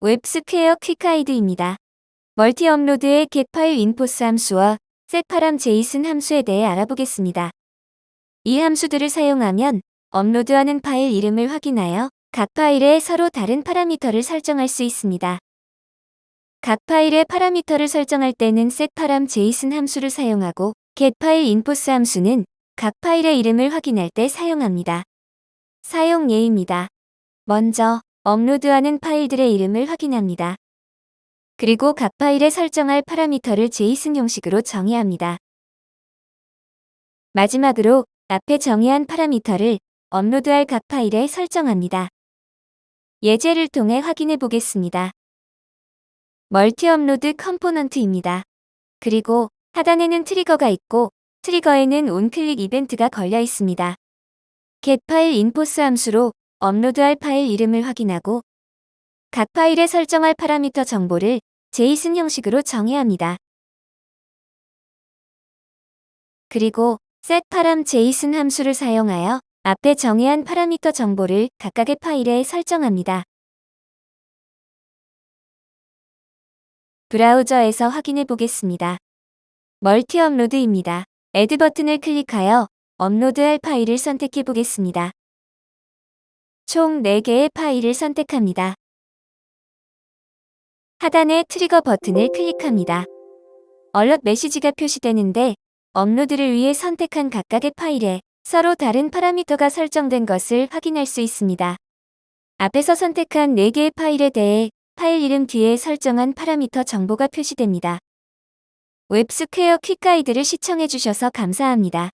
웹스퀘어 quick guide입니다. multi upload의 get file infos 함수와 setParam JSON 함수에 대해 알아보겠습니다. 이 함수들을 사용하면 업로드하는 파일 이름을 확인하여 각 파일에 서로 다른 파라미터를 설정할 수 있습니다. 각 파일의 파라미터를 설정할 때는 setParam JSON 함수를 사용하고 get file infos 함수는 각 파일의 이름을 확인할 때 사용합니다. 사용 예입니다. 먼저 업로드하는 파일들의 이름을 확인합니다. 그리고 각 파일에 설정할 파라미터를 JSON 형식으로 정의합니다. 마지막으로 앞에 정의한 파라미터를 업로드할 각 파일에 설정합니다. 예제를 통해 확인해 보겠습니다. multi upload component입니다. 그리고 하단에는 trigger가 있고 trigger에는 onclick 이벤트가 걸려 있습니다. get file infos 함수로 업로드할 파일 이름을 확인하고 각 파일에 설정할 파라미터 정보를 JSON 형식으로 정의합니다. 그리고 setParam JSON 함수를 사용하여 앞에 정의한 파라미터 정보를 각각의 파일에 설정합니다. 브라우저에서 확인해 보겠습니다. multi upload입니다. Add 버튼을 클릭하여 업로드할 파일을 선택해 보겠습니다. 총 4개의 파일을 선택합니다. 하단의 trigger 버튼을 클릭합니다. alert 메시지가 표시되는데 업로드를 위해 선택한 각각의 파일에 서로 다른 파라미터가 설정된 것을 확인할 수 있습니다. 앞에서 선택한 4개의 파일에 대해 파일 이름 뒤에 설정한 파라미터 정보가 표시됩니다. 웹스퀘어 quick guide를 시청해주셔서 감사합니다.